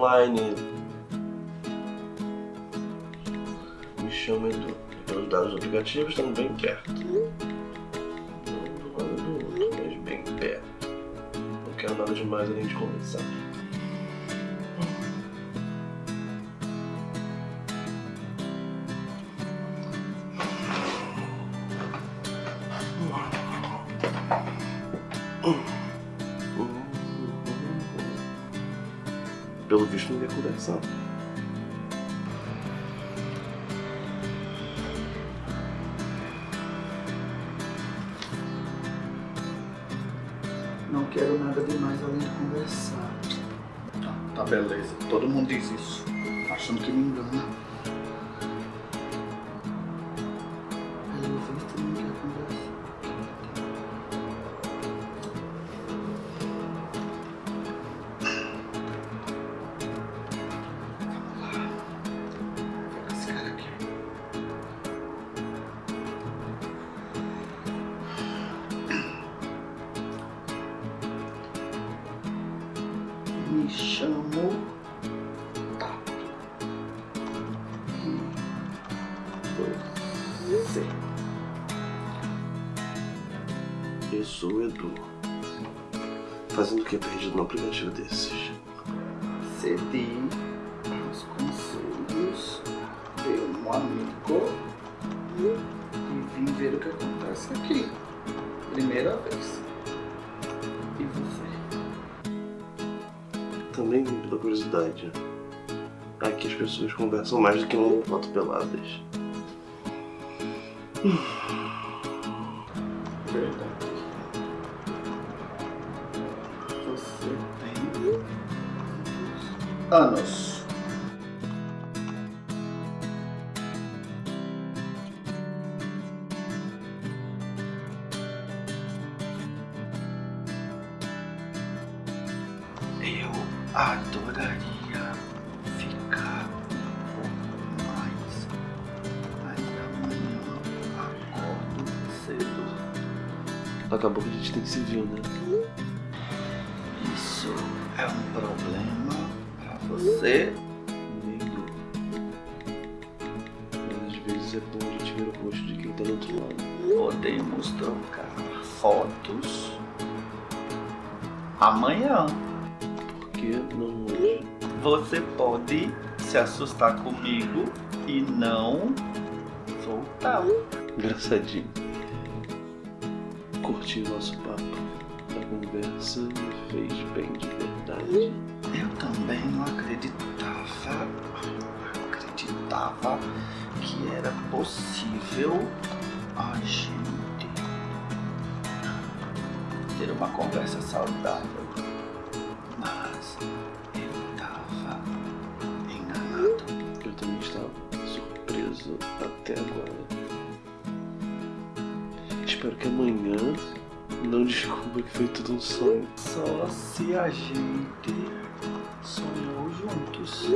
online. Me chama Edu. Pelos dados do aplicativo estamos bem perto. Não do lado do outro, mas bem perto. Não quero nada demais além de conversar. Não quero nada demais além de conversar. Tá, tá beleza. Todo mundo diz isso. Achando que me engana. Sou o Edu. Fazendo o que perdido num aplicativo desses? Cedi os conselhos de um amigo e vim ver o que acontece aqui. Primeira vez. E você? Também pela curiosidade. Aqui as pessoas conversam mais do que uma foto peladas. Verdade. Anos. Eu adoraria ficar um pouco mais, mas amanhã acordo cedo. Acabou que a gente tem que se ver, né? Isso é um problema você. Meio. Mas às vezes é bom a gente ver o rosto de quem tá do outro lado. Podemos trocar fotos amanhã. Por que não hoje? Você pode se assustar comigo e não voltar. Engraçadinho. Curti o nosso papo. A conversa me fez bem de verdade. Também não acreditava, acreditava que era possível a gente ter uma conversa saudável. Mas eu estava enganado. Eu também estava surpreso até agora. Espero que amanhã não descubra que foi tudo um sonho. Só se a gente sonhou juntos.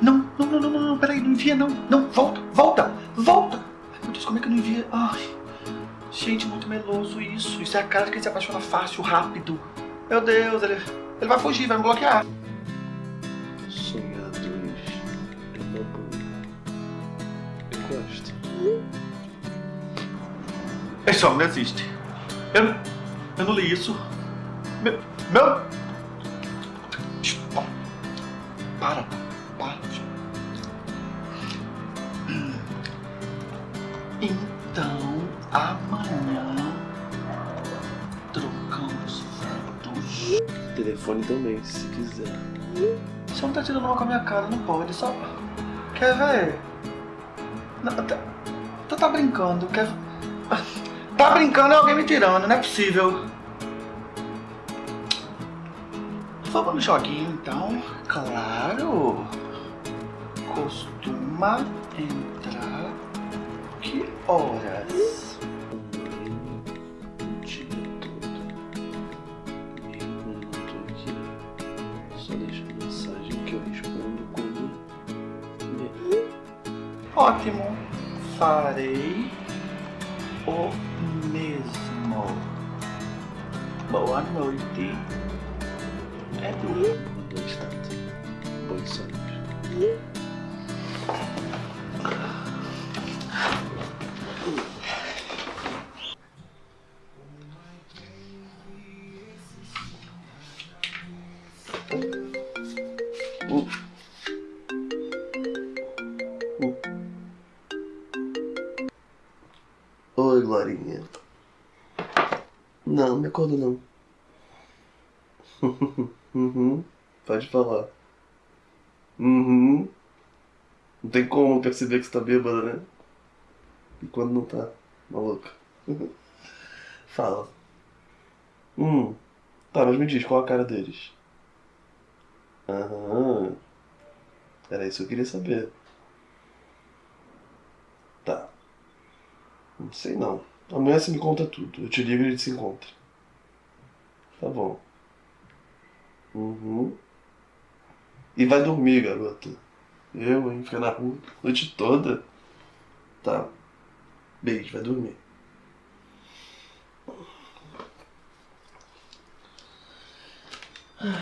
Não, não, não, não, não, não, peraí, não envia não. Não, volta, volta, volta. Ai, meu Deus, como é que eu não envia? Ai, gente, muito meloso isso. Isso é a cara de quem se apaixona fácil, rápido. Meu Deus, ele, ele vai fugir, vai me bloquear. Sonhar dois é uma boa. Eu gosto. Esse homem não existe. Eu, eu não li isso. Meu. meu... Para, para. Então, amanhã trocamos fotos. Telefone também, se quiser. Você não tá tirando uma com a minha cara, não pode, só. Quer ver? Não, tá, tu tá brincando, quer. Tá brincando é alguém me tirando, não é possível. Vamos no joguinho então. Claro. Costuma entrar que horas? Só deixa mensagem que eu respondo quando Ótimo. Farei o mesmo. Boa noite. Edu. Boa Uh. Oi, Glorinha. Não, me acorda não. uhum. Pode falar. Uhum. Não tem como perceber que você tá bêbada, né? E quando não tá, maluca. Fala. Hum. Tá, mas me diz, qual a cara deles? Aham. Era isso que eu queria saber. Tá. Não sei não. Amanhã você me conta tudo. Eu te ligo e a gente se encontra. Tá bom. Uhum. E vai dormir, garota. Eu, hein? Ficar na rua a noite toda. Tá. Beijo, vai dormir. Ah,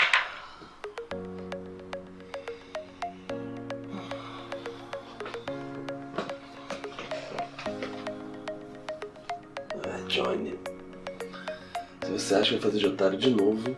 Johnny. Se você acha que vai fazer de otário de novo,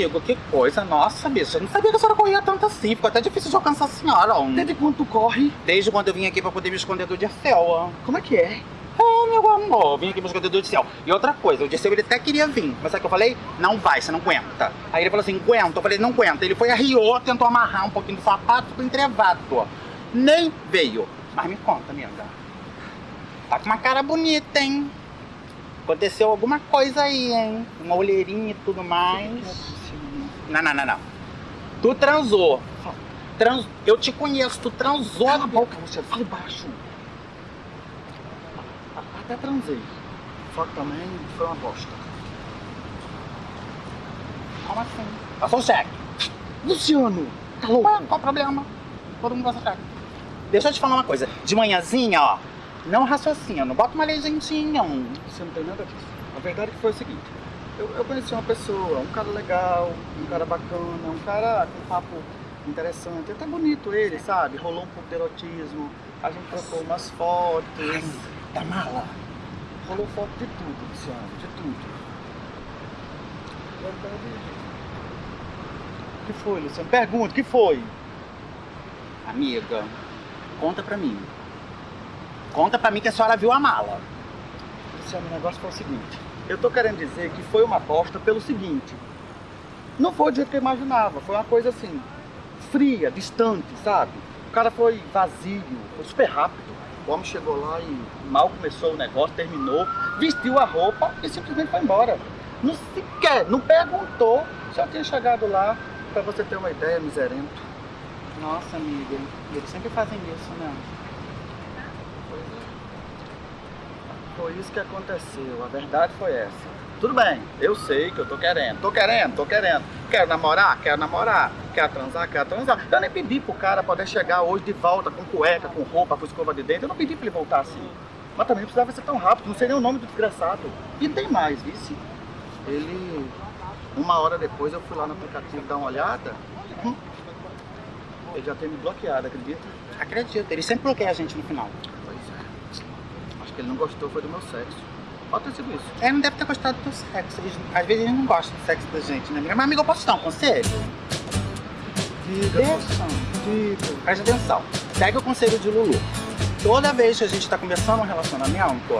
amigo, que coisa. Nossa, bicho, eu não sabia que a senhora corria tanto assim. Ficou até difícil de alcançar a senhora. ó. Desde quando tu corre? Desde quando eu vim aqui pra poder me esconder do Dirceu. Como é que é? É, meu amor, vim aqui me esconder do Dirceu. E outra coisa, o Dirceu ele até queria vir. Mas sabe o que eu falei? Não vai, você não aguenta. Aí ele falou assim, aguenta. Eu falei, não aguenta. Ele foi arriou, tentou amarrar um pouquinho do sapato, ficou entrevado. Nem veio. Mas me conta, amiga. Tá com uma cara bonita, hein? Aconteceu alguma coisa aí, hein? Uma olheirinha e tudo mais. Não, não, não, não. Tu transou. Trans... Eu te conheço, tu transou. Cala a boca, você fala baixo. Até transei. Só que também foi uma bosta. Como assim? Passou o cheque. Luciano, tá louco? qual o problema? Todo mundo passa cheque. Deixa eu te falar uma coisa. De manhãzinha, ó. Não raciocina, não bota uma legendinha. Você não tem nada disso. A verdade é que foi o seguinte. Eu, eu conheci uma pessoa, um cara legal, um cara bacana, um cara com um papo interessante, até bonito ele, sabe? Rolou um pouco de erotismo, a gente trocou umas fotos, Da mala. rolou foto de tudo, Luciano, de tudo. O que foi, Luciano? Pergunta, o que foi? Amiga, conta pra mim. Conta pra mim que a senhora viu a mala. Luciano, o negócio foi o seguinte. Eu tô querendo dizer que foi uma aposta pelo seguinte. Não foi do jeito que eu imaginava. Foi uma coisa assim, fria, distante, sabe? O cara foi vazio, foi super rápido. O homem chegou lá e mal começou o negócio, terminou, vestiu a roupa e simplesmente foi embora. Não sequer, não perguntou se eu tinha chegado lá, pra você ter uma ideia, miserento. Nossa, amiga. Eles sempre fazem isso, né? Foi isso que aconteceu, a verdade foi essa. Tudo bem, eu sei que eu tô querendo, tô querendo, tô querendo. Quero namorar? Quero namorar. Quero transar? Quero transar. Eu nem pedi pro cara poder chegar hoje de volta com cueca, com roupa, com escova de dente. Eu não pedi pra ele voltar assim. Mas também não precisava ser tão rápido, não sei nem o nome do desgraçado. E tem mais, vice. Ele, uma hora depois, eu fui lá no aplicativo dar uma olhada. Ele já tem me bloqueado, acredita? Acredito, eles sempre bloqueiam a gente no final. Que ele não gostou, foi do meu sexo. Pode ter sido isso. Ele não deve ter gostado do teu sexo. Às vezes eles não gostam do sexo da gente, né, amiga? Mas, amiga, eu posso te dar um conselho? Diga, Deixa. diga. Presta atenção. Segue o conselho de Lulu. Toda vez que a gente tá começando um relacionamento,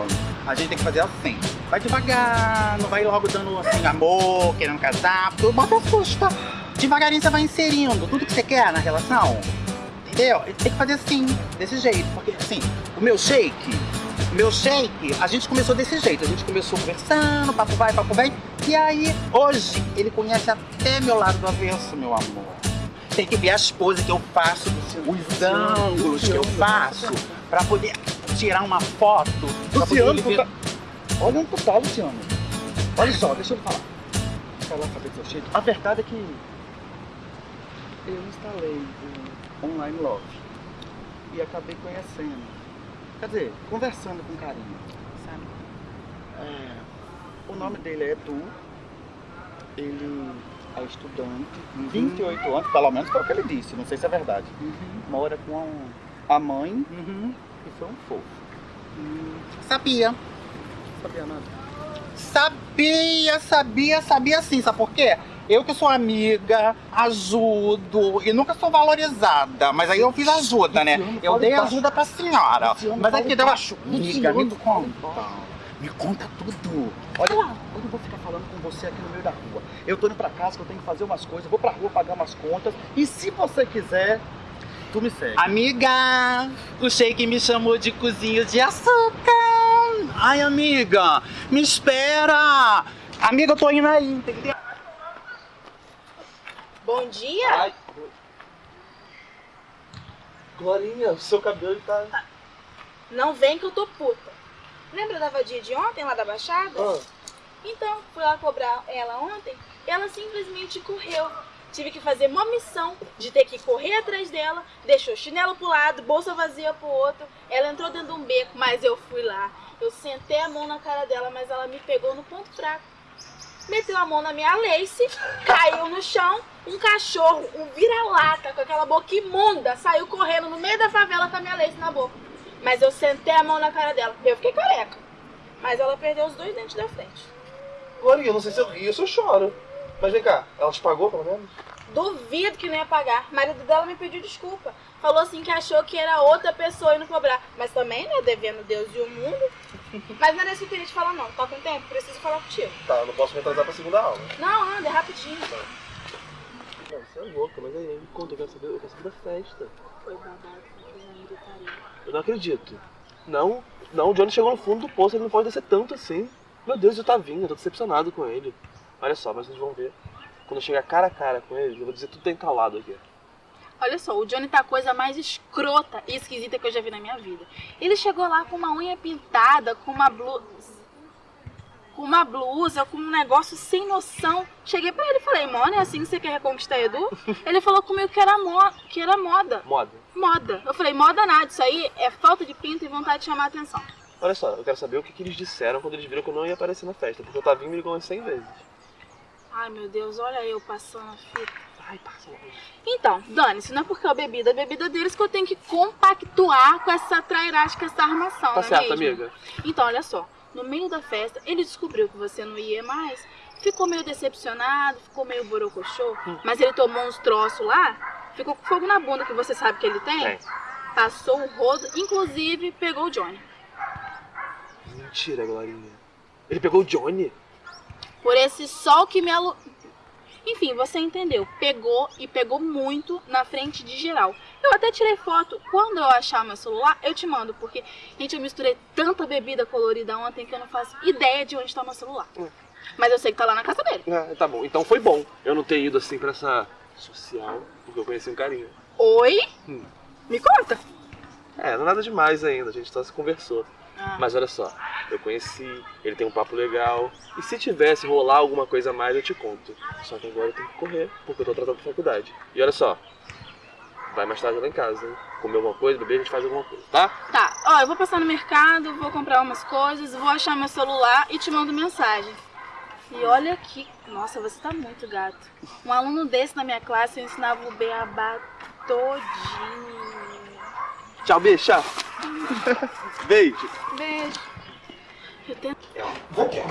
a gente tem que fazer assim. Vai devagar, não vai logo dando assim, amor, querendo casar, porque o bota assusta. devagarinho você vai inserindo tudo que você quer na relação. Entendeu? Tem que fazer assim, desse jeito. Porque assim, o meu shake, meu shake, a gente começou desse jeito. A gente começou conversando, papo vai, papo vem. E aí, hoje, ele conhece até meu lado do avesso, meu amor. Tem que ver as poses que eu faço, os ângulos que eu faço, pra poder tirar uma foto. poder Luciano, tu tá... Olha onde tu tá, Luciano. Olha só, deixa eu falar. Falar saber do seu jeito. A verdade é que eu instalei o Online Love e acabei conhecendo. Quer dizer, conversando com carinho, sabe? É, o nome dele é Edu. Ele é estudante, 28 anos, pelo menos foi o que ele disse, não sei se é verdade. Mora com a mãe e foi um fofo. Sabia. Sabia nada. Sabia, sabia, sabia sim. Sabe por quê? Eu que sou amiga, ajudo e nunca sou valorizada. Mas aí eu fiz ajuda, né? Eu dei ajuda pra senhora. Mas aqui deu baixo. Amiga, me conta. Me conta tudo. Olha, eu não vou ficar falando com você aqui no meio da rua. Eu tô indo pra casa que eu tenho que fazer umas coisas, vou pra rua pagar umas contas. E se você quiser, tu me segue. Amiga, o Shake me chamou de cozinho de açúcar. Ai, amiga, me espera. Amiga, eu tô indo aí, entendeu? Bom dia? Ai. Glorinha, o seu cabelo tá. Não vem que eu tô puta. Lembra da vadia de ontem lá da Baixada? Ah, Então, fui lá cobrar ela ontem e ela simplesmente correu. Tive que fazer uma missão de ter que correr atrás dela, deixou chinelo pro lado, bolsa vazia pro outro. Ela entrou dentro de um beco, mas eu fui lá. Eu sentei a mão na cara dela, mas ela me pegou no ponto fraco. Meteu a mão na minha lace, caiu no chão. Um cachorro, um vira-lata, com aquela boca imunda, saiu correndo no meio da favela com a minha lace na boca. Mas eu sentei a mão na cara dela. Eu fiquei careca. Mas ela perdeu os dois dentes da frente. Glorinha, eu não sei se eu rio ou se eu choro. Mas vem cá, ela te pagou pelo menos? Duvido que não ia pagar. O marido dela me pediu desculpa. Falou assim que achou que era outra pessoa indo cobrar. Mas também, né, devendo Deus e o mundo. Mas não era isso que eu queria te falar, não. Tá com tempo? Preciso falar contigo. Tá, eu não posso me atrasar pra segunda aula. Não, anda, é rapidinho. Não, você é louca, mas aí me conta, eu quero saber, eu quero saber da festa. Foi babado, foi na gritaria. Eu não acredito. Não, não, o Johnny chegou no fundo do poço, ele não pode descer tanto assim. Meu Deus, eu tá vindo, eu tô decepcionado com ele. Olha só, mas vocês vão ver. Quando eu chegar cara a cara com ele, eu vou dizer tudo tá entalado aqui. Olha só, o Johnny tá a coisa mais escrota e esquisita que eu já vi na minha vida. Ele chegou lá com uma unha pintada, com uma blusa. Com uma blusa, com um negócio sem noção. Cheguei pra ele e falei, mano, é assim que você quer reconquistar Edu? Ele falou comigo que era, mo que era moda. Moda. Moda. Eu falei, moda nada, isso aí é falta de pinto e vontade de chamar a atenção. Olha só, eu quero saber o que, que eles disseram quando eles viram que eu não ia aparecer na festa, porque o Tavinho me ligou umas 100 vezes. Ai meu Deus, olha eu passando a fita. Ai, passa logo. Então, dane-se, não é porque é a bebida, é a bebida deles que eu tenho que compactuar com essa trairagem, com essa armação, Tá não é certo, mesmo? amiga. Então, olha só, no meio da festa, ele descobriu que você não ia mais, ficou meio decepcionado, ficou meio borocochô, Hum. mas ele tomou uns troços lá, ficou com fogo na bunda, que você sabe que ele tem, Tem. passou o rodo, inclusive pegou o Johnny. Mentira, Glorinha. Ele pegou o Johnny? Por esse sol que me alu... Enfim, você entendeu. Pegou e pegou muito na frente de geral. Eu até tirei foto. Quando eu achar meu celular, eu te mando. Porque, gente, eu misturei tanta bebida colorida ontem que eu não faço ideia de onde tá meu celular. Hum. Mas eu sei que tá lá na casa dele. Ah, tá bom. Então foi bom eu não ter ido assim pra essa social, porque eu conheci um carinha. Oi? Hum. Me conta. É, não é nada demais ainda, a gente só se conversou. Mas olha só, eu conheci, ele tem um papo legal. E se tivesse rolar alguma coisa a mais, eu te conto. Só que agora eu tenho que correr, porque eu tô tratando de faculdade. E olha só, vai mais tarde lá em casa, hein? Comer alguma coisa, beber, a gente faz alguma coisa, tá? Tá, ó, eu vou passar no mercado, vou comprar umas coisas, vou achar meu celular e te mando mensagem. E olha aqui, nossa, você tá muito gato. Um aluno desse na minha classe eu ensinava o beabá todinho. Tchau, beijo, tchau. Beijo. Beijo. Eu tenho...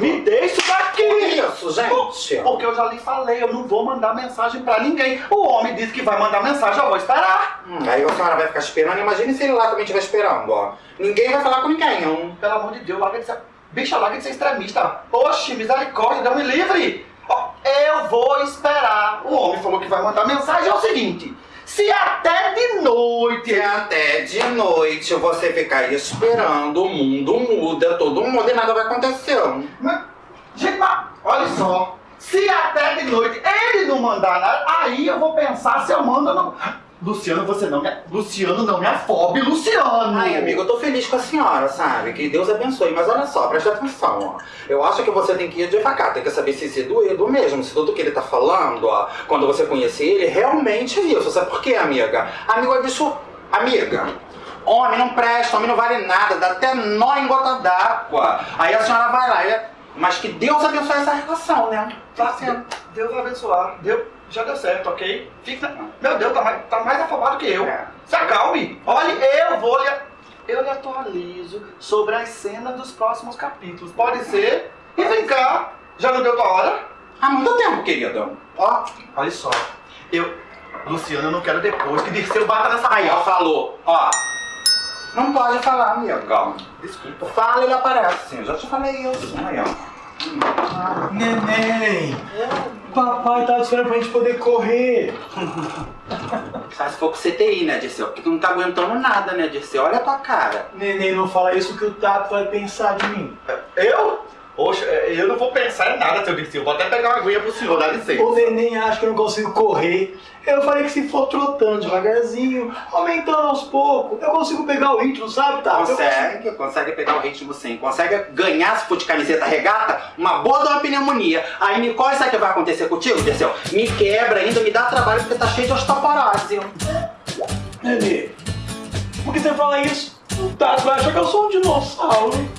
Me isso daqui! Isso, gente. Porque eu já lhe falei, eu não vou mandar mensagem pra ninguém. O homem disse que vai mandar mensagem, eu vou esperar. Hum, aí a senhora vai ficar esperando. Imagine se ele lá também estiver esperando, ó. Ninguém vai falar com ninguém, não. Pelo amor de Deus, larga de ser... Bicha, larga de ser extremista. Oxe, misericórdia, dá me livre. Ó, Eu vou esperar. O homem falou que vai mandar mensagem. É o seguinte: se até de noite. Se até de noite você ficar esperando, o mundo muda, todo mundo e nada vai acontecer. Mas, gente, mas, olha só. Se até de noite ele não mandar nada, aí eu vou pensar se eu mando ou não. Luciano, você não me. Luciano, não me afobe, Luciano! Ai, amigo, eu tô feliz com a senhora, sabe? Que Deus abençoe. Mas olha só, presta atenção, ó. Eu acho que você tem que ir devagar, tem que saber se esse doído mesmo, se tudo que ele tá falando, ó, quando você conhecer ele, realmente é isso. Sabe por quê, amiga? Amigo é bicho. Amiga. Homem não presta, homem não vale nada, dá até nó em gota d'água. Aí a senhora vai lá, e- mas que Deus abençoe essa relação, né? Tá sendo. Deus vai abençoar. Deu, já deu certo, ok? Fica. Meu Deus, tá mais, tá mais afobado que eu. É. Se acalme. Olha, eu vou lhe. Eu lhe atualizo sobre as cenas dos próximos capítulos. Pode ser? E vem cá. Já não deu tua hora? Há muito tempo, querido. Ó, Olha só. Eu. Luciano, eu não quero depois que Dirceu bata nessa aí, ó, falou. Ó. Não pode falar, amiga. Desculpa. Fala, ele aparece. Eu já te falei isso. Aí, ó. Neném! Papai tá esperando pra gente poder correr. Só se for com CTI, né, Dirceu? Porque tu não tá aguentando nada, né, Dirceu? Olha a tua cara. Neném, não fala isso que o Tato vai pensar de mim. Eu? Poxa, eu não vou pensar em nada, seu Dirceu. Vou até pegar uma aguinha pro senhor, dá licença. O neném acha que eu não consigo correr. Eu falei que se for trotando devagarzinho, aumentando aos poucos, eu consigo pegar o ritmo, sabe? Eu Consegue, consegue pegar o ritmo sim. Consegue ganhar, se for de camiseta regata, uma boa de uma pneumonia. Aí, Nicole, sabe o que vai acontecer contigo, Dirceu? Me quebra ainda, me dá trabalho porque tá cheio de osteoporose. Nenê, por que você fala isso? O Tato vai achar que eu sou um dinossauro.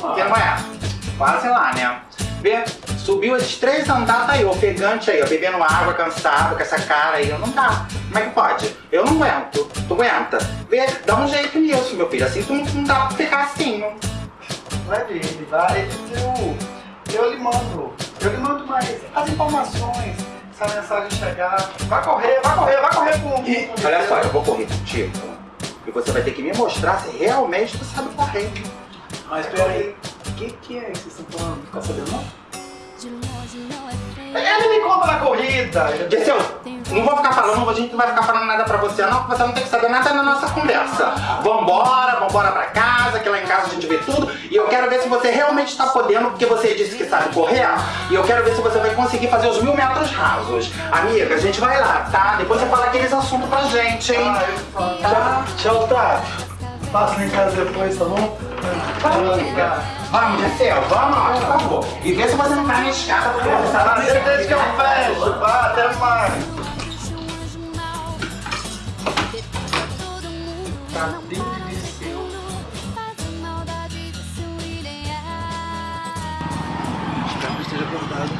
Porque não é? Quase lá, né? Vê, subiu esses três andares, tá aí, ofegante aí, ó, bebendo água, cansado, com essa cara aí, não dá. Como é que pode? Eu não aguento. Tu aguenta? Vê, dá um jeito nisso, meu filho. Assim tu não, não dá pra ficar assim, não. Vai ele vai. Eu, eu lhe mando. Eu lhe mando mais as informações. Se a mensagem chegar. Vai correr, vai correr, vai correr com. com- Olha só, eu vou correr contigo. E você vai ter que me mostrar se realmente tu sabe correr. Mas peraí, que, que é que vocês estão falando? Ficar sabendo não? Ele me conta na corrida. Dirceu, não vou ficar falando, a gente não vai ficar falando nada pra você, não, porque você não tem que saber nada da nossa conversa. Vambora, vambora pra casa, que lá em casa a gente vê tudo. E eu quero ver se você realmente está podendo, porque você disse que sabe correr. E eu quero ver se você vai conseguir fazer os mil metros rasos. Amiga, a gente vai lá, tá? Depois você fala aqueles assuntos pra gente, hein? Ah, eu falo. Tá? Tchau, Tato. Passa em casa depois, tá bom? Amiga. Vamos, Dirceu, vamos lá, por favor. E vê se você não cai na escada, porque você tá lá deixa que eu fecho. Vai, até mais. Tadinho de Dirceu. Espero que esteja acordado.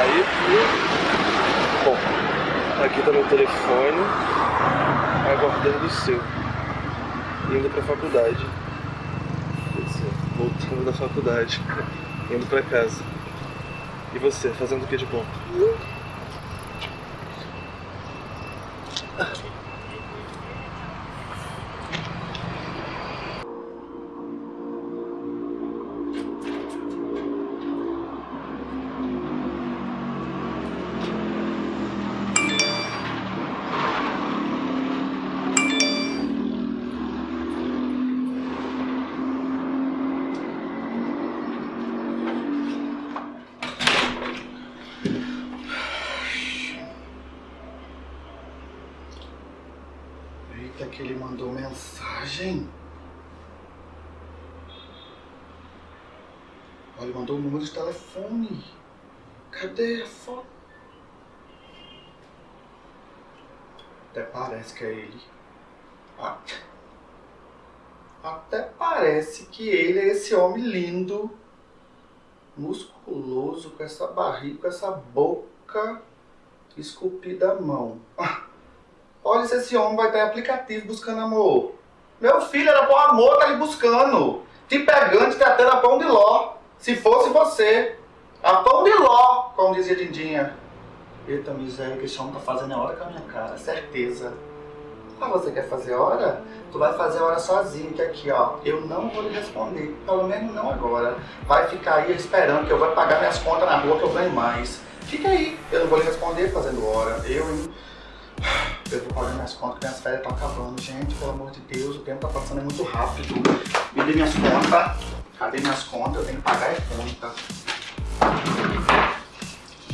Aí, bom, aqui tá meu telefone, aguardando o seu, indo pra faculdade. Voltando da faculdade, indo pra casa. E você, fazendo o que de bom? Eita, que ele mandou mensagem. Olha, ele mandou o número de telefone. Cadê a foto? Até parece que é ele. Ah. Até parece que ele é esse homem lindo, musculoso, com essa barriga, com essa boca esculpida à mão. Ah. Olha se esse homem vai estar em aplicativo buscando amor. Meu filho era por amor, tá ali buscando. Te pegando, te tratando a pão de ló. Se fosse você. A pão de ló, como dizia Dindinha. Eita miséria, que esse homem tá fazendo é hora com a minha cara, certeza. Ah, você quer fazer hora? Tu vai fazer hora sozinho, que aqui, ó, eu não vou lhe responder. Pelo menos não agora. Vai ficar aí esperando que eu vou pagar minhas contas na rua que eu ganho mais. Fica aí, eu não vou lhe responder fazendo hora. Eu, hein? Eu vou pagar minhas contas, minhas férias estão acabando. Gente, pelo amor de Deus, o tempo tá passando muito rápido. Me dê minhas contas. Cadê minhas contas? Eu tenho que pagar a conta.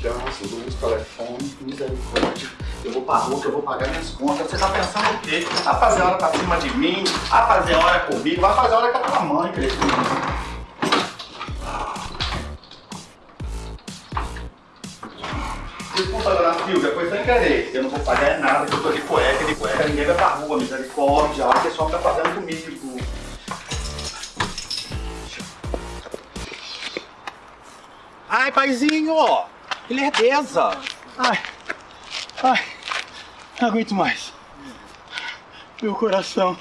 Gás, luz, telefone, misericórdia. Eu vou pra rua eu vou pagar minhas contas. Você tá pensando o quê? Vai fazer hora pra cima de mim? Vai fazer hora comigo? Vai fazer hora com a tua mãe, crescimento. Silvia, foi sem querer. Eu não vou pagar nada, que eu tô de cueca, de cueca, ninguém vai pra rua, misericórdia. Olha o homem tá fazendo comigo. Ai, paizinho! Que lerdeza! Ai, ai, não aguento mais. Meu coração.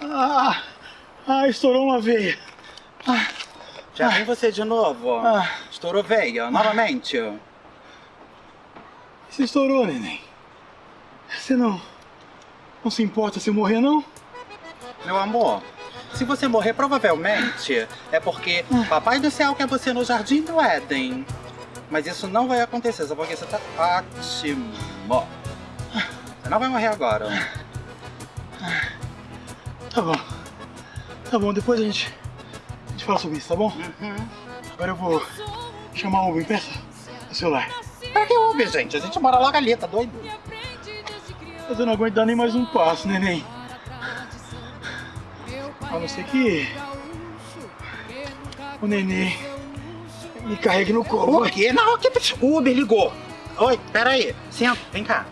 Ah, ah estourou uma veia. Já vem você de novo. Ah. Estourou veia, novamente. Você estourou, neném. Você não, não se importa se eu morrer, não? Meu amor, se você morrer, provavelmente é porque Papai do Céu quer você no Jardim do Éden. Mas isso não vai acontecer, só porque você tá ótimo. Você não vai morrer agora. Tá bom. Tá bom, depois a gente, a gente fala sobre isso, tá bom? Uhum. Agora eu vou chamar o Uber. Peça o celular. Pra que Uber, gente? A gente mora logo ali, tá doido? Mas eu não aguento dar nem mais um passo, neném. A não ser que o neném me carregue no colo. Por quê? Não, que o Uber ligou. Oi, peraí. Senta, vem cá.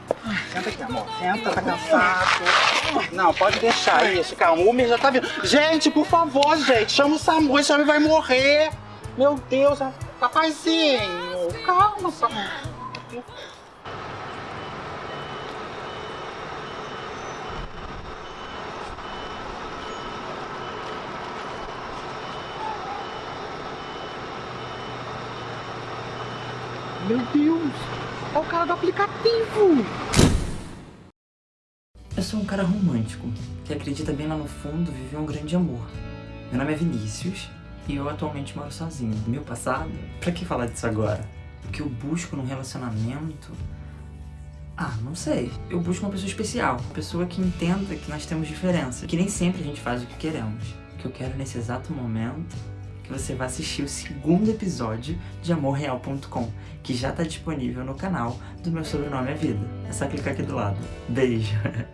Senta aqui, amor. Senta, tá cansado. Não, pode deixar isso, calma. O Uber já tá vindo. Gente, por favor, gente, chama o SAMU, esse homem vai morrer. Meu Deus, papazinho. Calma, SAMU. Meu Deus, é o cara do aplicativo. Eu sou um cara romântico, que acredita bem lá no fundo viver um grande amor. Meu nome é Vinícius e eu atualmente moro sozinho. Meu passado, pra que falar disso agora? O que eu busco num relacionamento? Ah, não sei. Eu busco uma pessoa especial, uma pessoa que entenda que nós temos diferença, que nem sempre a gente faz o que queremos. O que eu quero nesse exato momento que você vá assistir o segundo episódio de AmorReal.com, que já está disponível no canal do Meu Sobrenome é Vida. É só clicar aqui do lado. Beijo!